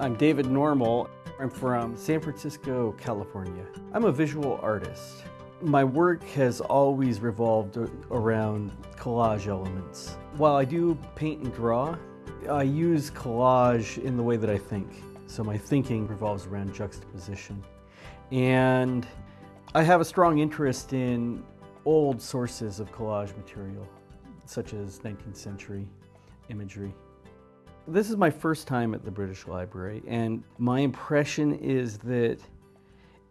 I'm David Normal. I'm from San Francisco, California. I'm a visual artist. My work has always revolved around collage elements. While I do paint and draw, I use collage in the way that I think. So my thinking revolves around juxtaposition. And I have a strong interest in old sources of collage material, such as 19th century imagery. This is my first time at the British Library, and my impression is that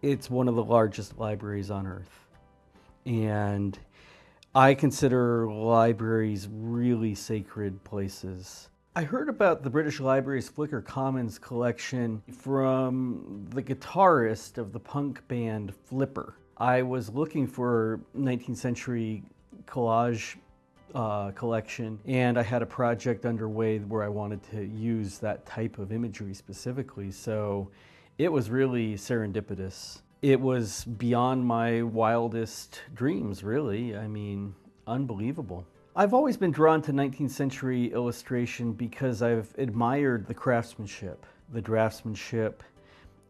it's one of the largest libraries on earth. And I consider libraries really sacred places. I heard about the British Library's Flickr Commons collection from the guitarist of the punk band Flipper. I was looking for 19th century collage uh, collection and I had a project underway where I wanted to use that type of imagery specifically. So it was really serendipitous. It was beyond my wildest dreams, really. I mean, unbelievable. I've always been drawn to 19th century illustration because I've admired the craftsmanship. The draftsmanship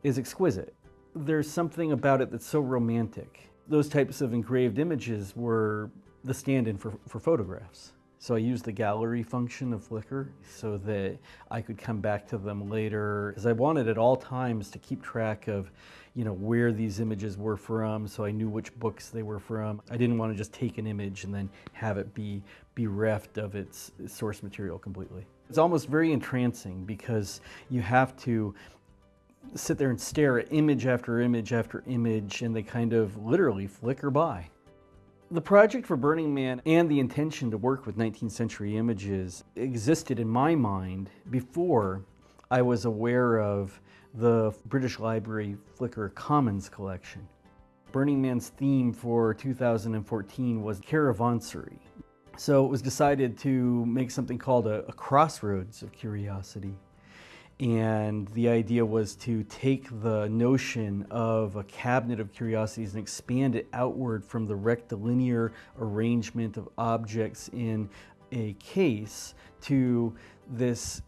is exquisite. There's something about it that's so romantic. Those types of engraved images were the stand-in for, for photographs. So I used the gallery function of Flickr so that I could come back to them later because I wanted at all times to keep track of, you know, where these images were from so I knew which books they were from. I didn't want to just take an image and then have it be bereft of its source material completely. It's almost very entrancing because you have to sit there and stare at image after image after image and they kind of literally flicker by. The project for Burning Man and the intention to work with 19th century images existed in my mind before I was aware of the British Library Flickr Commons collection. Burning Man's theme for 2014 was Caravansary. So it was decided to make something called a, a crossroads of curiosity. And the idea was to take the notion of a cabinet of curiosities and expand it outward from the rectilinear arrangement of objects in a case to this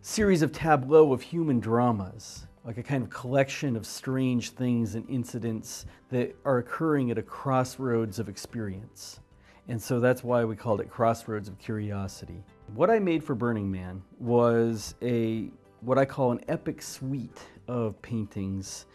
series of tableau of human dramas, like a kind of collection of strange things and incidents that are occurring at a crossroads of experience. And so that's why we called it Crossroads of Curiosity. What I made for Burning Man was a what I call an epic suite of paintings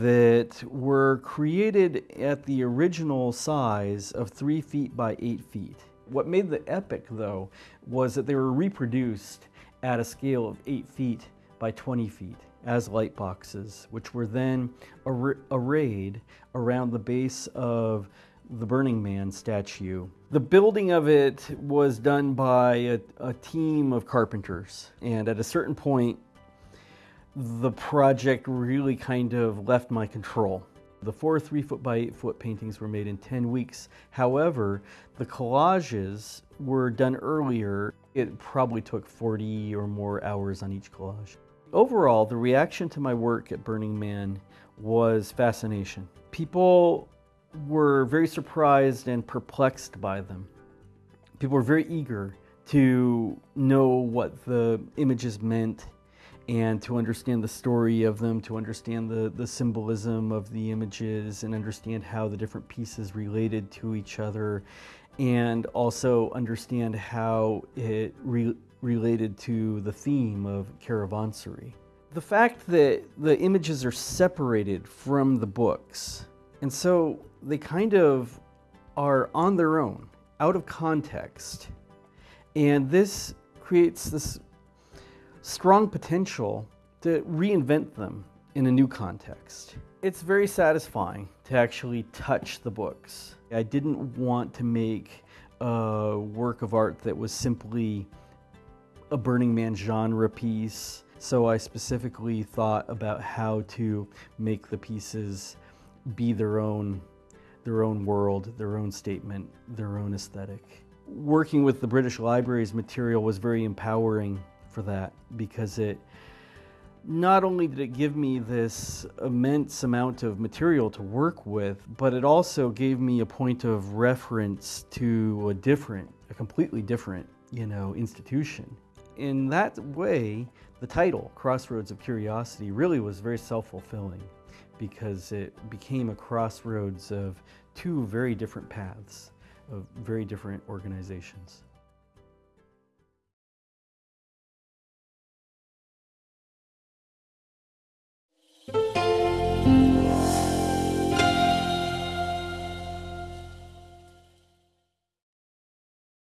that were created at the original size of three feet by eight feet. What made the epic though was that they were reproduced at a scale of eight feet by 20 feet as light boxes, which were then ar arrayed around the base of the Burning Man statue. The building of it was done by a, a, team of carpenters, and at a certain point, the project really kind of left my control. The four three foot by eight foot paintings were made in 10 weeks. However, the collages were done earlier. It probably took 40 or more hours on each collage. Overall, the reaction to my work at Burning Man was fascination. People were very surprised and perplexed by them. People were very eager to know what the images meant and to understand the story of them, to understand the, the symbolism of the images and understand how the different pieces related to each other and also understand how it re related to the theme of caravansary. The fact that the images are separated from the books and so they kind of are on their own, out of context. And this creates this strong potential to reinvent them in a new context. It's very satisfying to actually touch the books. I didn't want to make a work of art that was simply a Burning Man genre piece. So I specifically thought about how to make the pieces be their own, their own world, their own statement, their own aesthetic. Working with the British Library's material was very empowering for that because it not only did it give me this immense amount of material to work with, but it also gave me a point of reference to a different, a completely different, you know, institution. in that way, the title, Crossroads of Curiosity, really was very self-fulfilling because it became a crossroads of two very different paths of very different organizations.